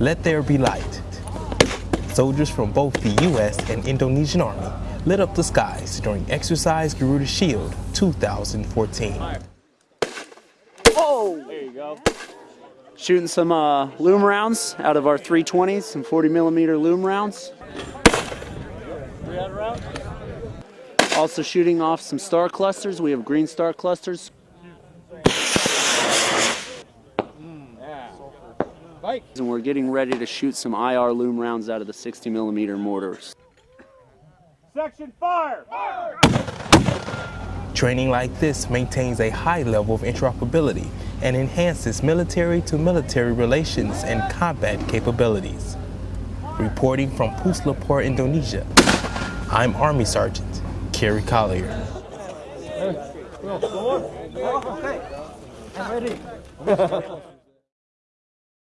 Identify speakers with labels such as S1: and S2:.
S1: Let there be light. Soldiers from both the U.S. and Indonesian Army lit up the skies during Exercise Garuda Shield 2014.
S2: Oh! There you go. Shooting some uh, illum rounds out of our 320s, some 40 millimeter illum rounds. Also shooting off some star clusters. We have green star clusters. And we're getting ready to shoot some IR illum rounds out of the 60 millimeter mortars.
S3: Section fire! fire!
S1: Training like this maintains a high level of interoperability and enhances military to military relations and combat capabilities. Reporting from Puslatpur, Indonesia, I'm Army Sergeant Kerry Collier.
S3: Hey, well, okay. I'm ready.